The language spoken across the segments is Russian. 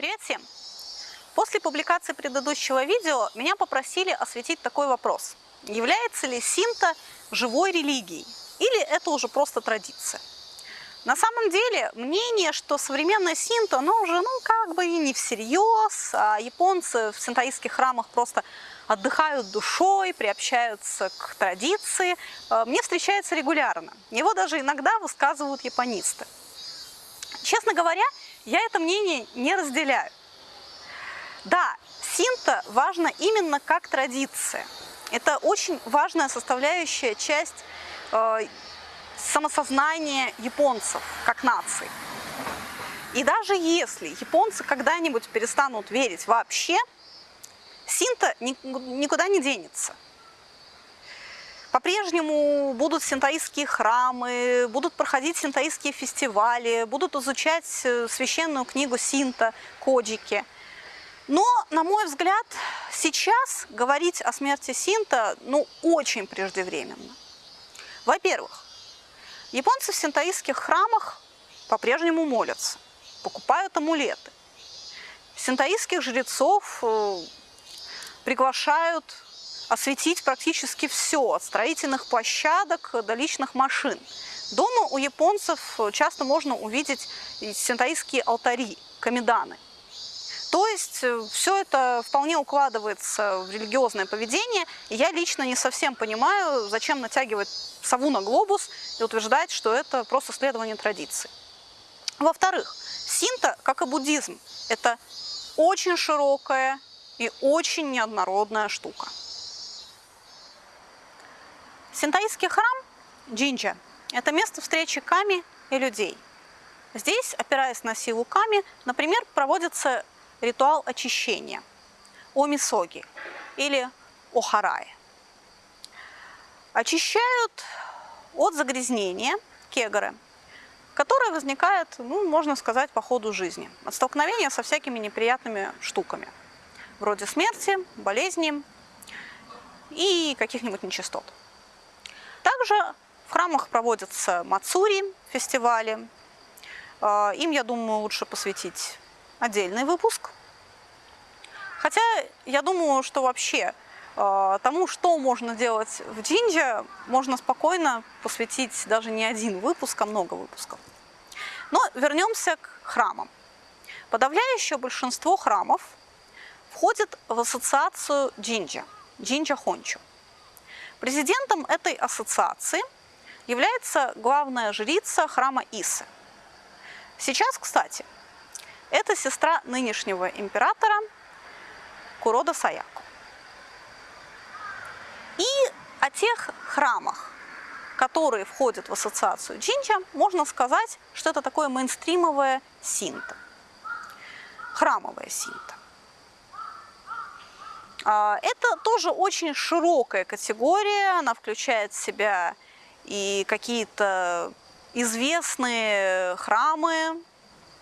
Привет всем! После публикации предыдущего видео меня попросили осветить такой вопрос. Является ли синта живой религией или это уже просто традиция? На самом деле, мнение, что современная синта, оно уже, ну, как бы и не всерьез, а японцы в синтаистских храмах просто отдыхают душой, приобщаются к традиции, э, мне встречается регулярно. Его даже иногда высказывают японисты. Честно говоря, я это мнение не разделяю. Да, синта важно именно как традиция. Это очень важная составляющая часть э, самосознания японцев как нации. И даже если японцы когда-нибудь перестанут верить вообще, синта никуда не денется. По-прежнему будут синтаистские храмы, будут проходить синтаистские фестивали, будут изучать э, священную книгу Синта, Коджики. Но, на мой взгляд, сейчас говорить о смерти Синта ну, очень преждевременно. Во-первых, японцы в синтаистских храмах по-прежнему молятся, покупают амулеты. Синтаистских жрецов э, приглашают осветить практически все, от строительных площадок до личных машин. Дома у японцев часто можно увидеть синтаистские алтари, камеданы. То есть э, все это вполне укладывается в религиозное поведение, и я лично не совсем понимаю, зачем натягивать сову на глобус и утверждать, что это просто следование традиции. Во-вторых, синта, как и буддизм, это очень широкая и очень неоднородная штука. Синтаистский храм Джинджа – это место встречи ками и людей. Здесь, опираясь на силу ками, например, проводится ритуал очищения – омисоги или охарай. Очищают от загрязнения кегоры, которое возникает, ну, можно сказать, по ходу жизни, от столкновения со всякими неприятными штуками, вроде смерти, болезни и каких-нибудь нечистот. Также в храмах проводятся мацури, фестивали. А, им, я думаю, лучше посвятить отдельный выпуск. Хотя я думаю, что вообще а, тому, что можно делать в джинджа, можно спокойно посвятить даже не один выпуск, а много выпусков. Но вернемся к храмам. Подавляющее большинство храмов входит в ассоциацию джинджа, джинджа хончо. Президентом этой ассоциации является главная жрица храма Исы. Сейчас, кстати, это сестра нынешнего императора Курода Саяку. И о тех храмах, которые входят в ассоциацию Джинджа, можно сказать, что это такое мейнстримовое синта, храмовое синта. А, это тоже очень широкая категория, она включает в себя и какие-то известные храмы,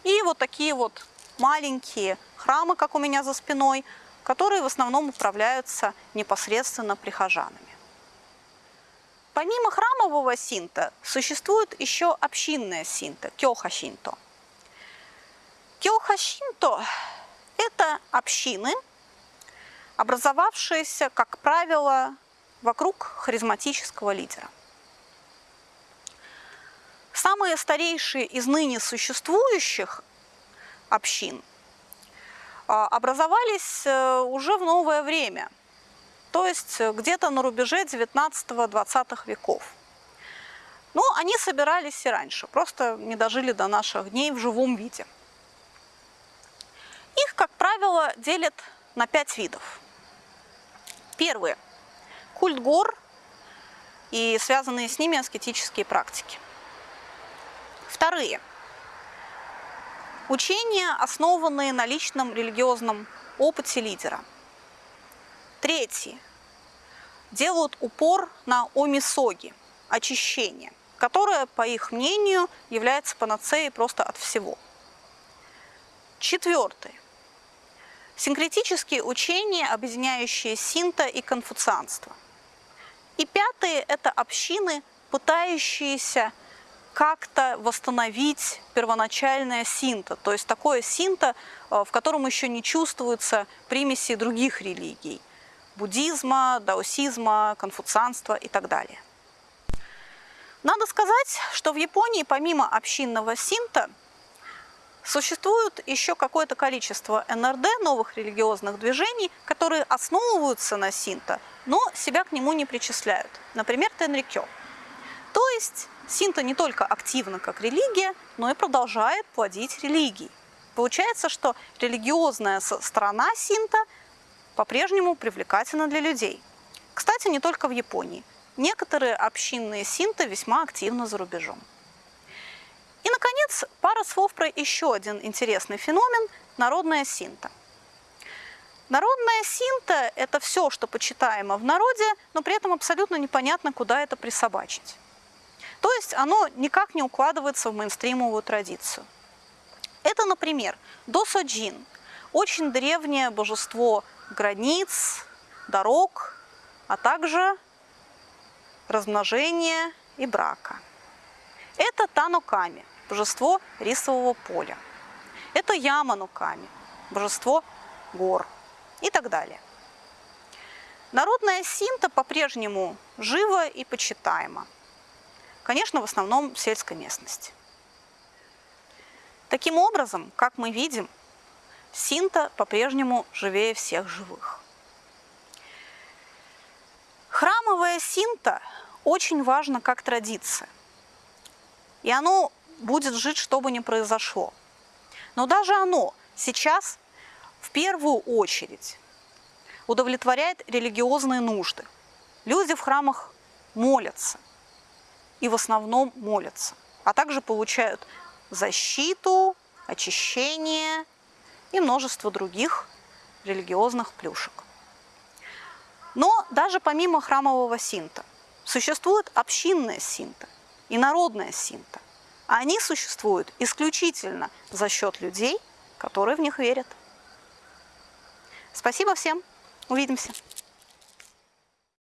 и вот такие вот маленькие храмы, как у меня за спиной, которые в основном управляются непосредственно прихожанами. Помимо храмового синта существует еще общинная синта, кёха-синто. Кёха-синто – это общины – образовавшиеся, как правило, вокруг харизматического лидера. Самые старейшие из ныне существующих общин а, образовались э, уже в новое время, то есть где-то на рубеже 19-20 веков. Но они собирались и раньше, просто не дожили до наших дней в живом виде. Их, как правило, делят на пять видов. Первые – культ гор и связанные с ними аскетические практики. Вторые – учения, основанные на личном религиозном опыте лидера. Третьи – делают упор на омисоги, очищение, которое, по их мнению, является панацеей просто от всего. Четвертое – Синкретические учения, объединяющие синта и конфуцианство. И пятые – это общины, пытающиеся как-то восстановить первоначальное синта, то есть такое синта, э, в котором еще не чувствуются примеси других религий, буддизма, даосизма, конфуцианства и так далее. Надо сказать, что в Японии помимо общинного синта существует еще какое-то количество НРД, новых религиозных движений, которые основываются на синта, но себя к нему не причисляют. Например, Тенрикё. То есть синта не только активна как религия, но и продолжает плодить религии. Получается, что религиозная сторона синта по-прежнему привлекательна для людей. Кстати, не только в Японии. Некоторые общинные синты весьма активны за рубежом. И, наконец, пара слов про еще один интересный феномен – народная синта. Народная синта – это все, что почитаемо в народе, но при этом абсолютно непонятно, куда это присобачить. То есть оно никак не укладывается в мейнстримовую традицию. Это, например, Досоджин – очень древнее божество границ, дорог, а также размножения и брака. Это Таноками, божество рисового поля. Это Ямануками, божество гор и так далее. Народная синта по-прежнему жива и почитаема. Конечно, в основном в сельской местности. Таким образом, как мы видим, синта по-прежнему живее всех живых. Храмовая синта очень важна как традиция. И оно будет жить, что бы ни произошло. Но даже оно сейчас в первую очередь удовлетворяет религиозные нужды. Люди в храмах молятся, и в основном молятся, а также получают защиту, очищение и множество других религиозных плюшек. Но даже помимо храмового синта существует общинная синта и народная синта. Они существуют исключительно за счет людей, которые в них верят. Спасибо всем. Увидимся.